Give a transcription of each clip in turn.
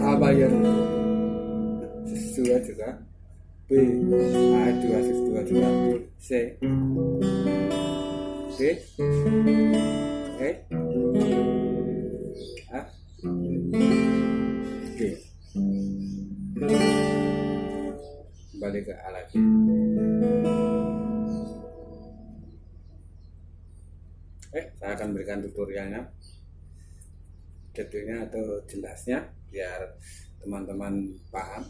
A bayar dua juga? B A dua dua juga C. D E F G kembali ke A lagi. Eh saya akan berikan tutorialnya detailnya atau jelasnya biar teman-teman paham.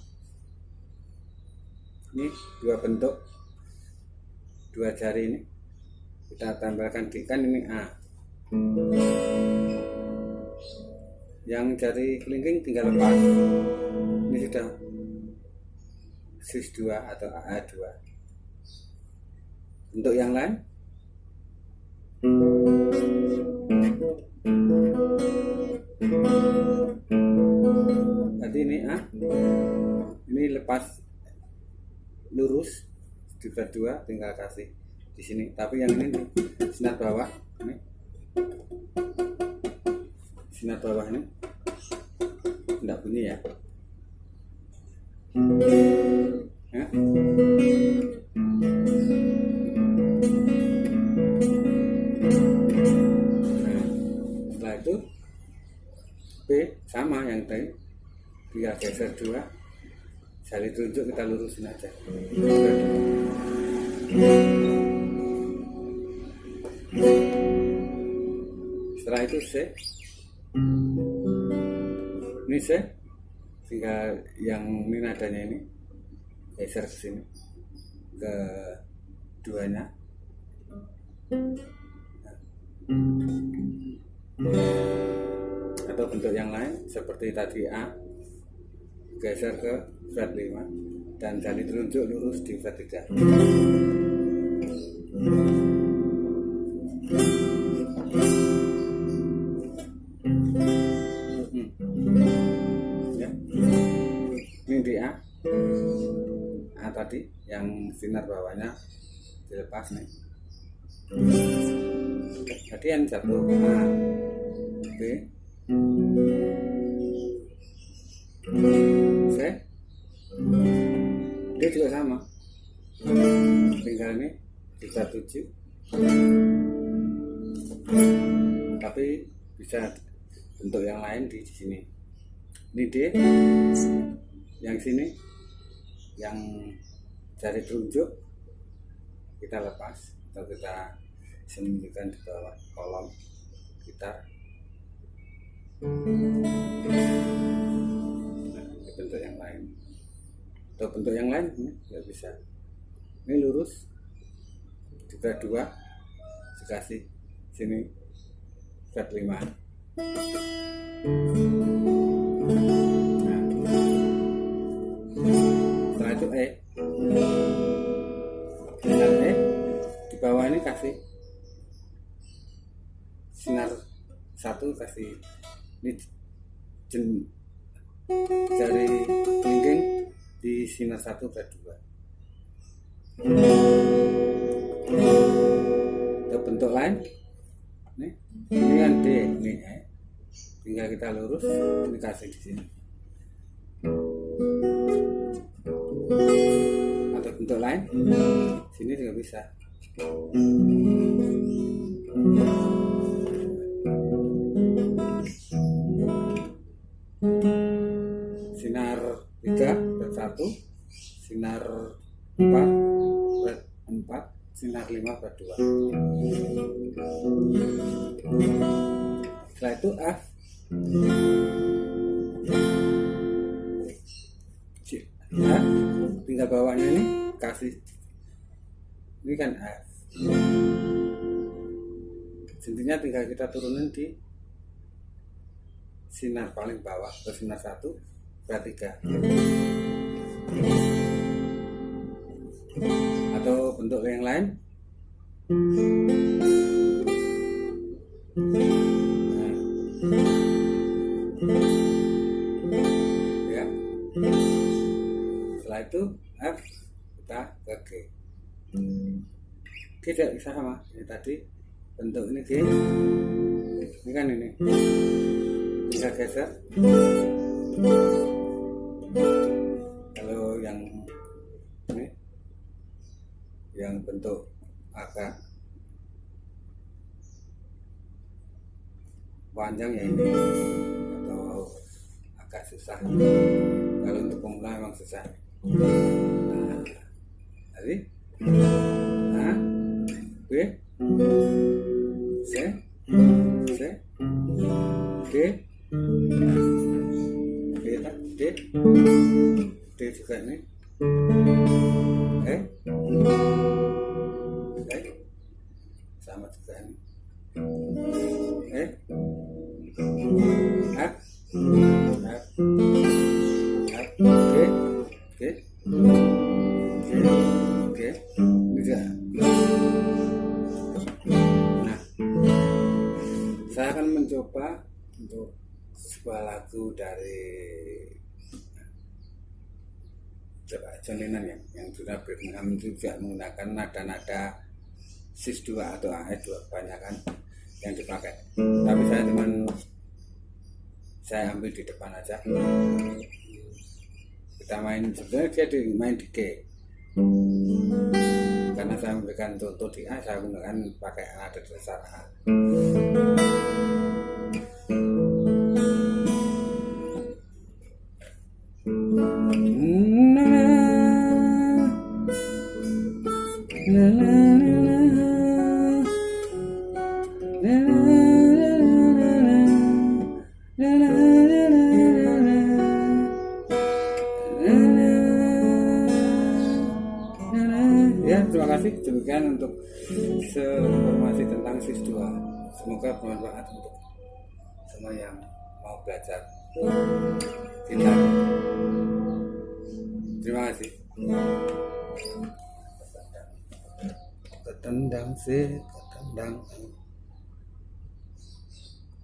Ini dua bentuk dua jari ini. Kita tambahkan di kan ini A. Yang jari kelingking tinggal lepas ini sudah sis 2 atau AA2 untuk yang lain tadi ini A ini lepas lurus juga dua tinggal kasih di sini. Tapi yang ini nih, sinar bawah ini. Sinar bawah ini. Tidak bunyi ya jari tunjuk kita lurusin aja. Setelah itu C ini C tinggal yang ini nadanya ini. Geser ke sini. Ke duanya. Atau bentuk yang lain seperti tadi A geser ke fret 5 dan jari telunjuk lurus di fret 3 ya. ini di A A tadi yang sinar bawahnya dilepas nih. Tadi yang jatuh. A ini kita tujuh. Tapi bisa bentuk yang lain di sini. Ini D yang sini yang jari telunjuk kita lepas atau kita sembunyikan di bawah kolom kita. Nah, bentuk yang lain. Atau bentuk yang lain nggak bisa. Ini lurus juga dua dikasih sini fret lima. Nah, setelah itu E sinar E di bawah ini kasih sinar satu kasih ini jen, jari kelingking di sinar satu ke dua lain nih kan D. Ini E tinggal kita lurus ini kasih di sini. Atau bentuk lain? Sini juga bisa. Sinar 3 berat 1 sinar 4 berat 4 sinar 5 berat 2 setelah itu F ya tinggal bawahnya ini kasih. Ini kan F intinya tinggal kita turunin di sinar paling bawah atau sinar satu berat tiga atau bentuk yang lain? Nah. ya. Setelah itu F kita ke G G tidak bisa sama. Ini tadi bentuk ini G ini kan ini. Bisa geser panjang ya ini. Atau agak susah. Kalau untuk pemula memang susah. Nah, jadi nah B C C D D D D juga ini. Eh sama juga ini G bisa nah saya akan mencoba untuk sebuah lagu dari coba John Lennon ya yang sudah Birmingham juga menggunakan nada-nada sis 2 atau AE 2 kebanyakan yang dipakai. Tapi saya cuman saya ambil di depan aja. Kita main sebenarnya dia di, main di G karena saya memberikan contoh di A saya menggunakan pakai nada dasar A demikian untuk informasi tentang SIS 2 semoga bermanfaat untuk semua yang mau belajar. Gitar terima kasih. Ketendang sih ketendang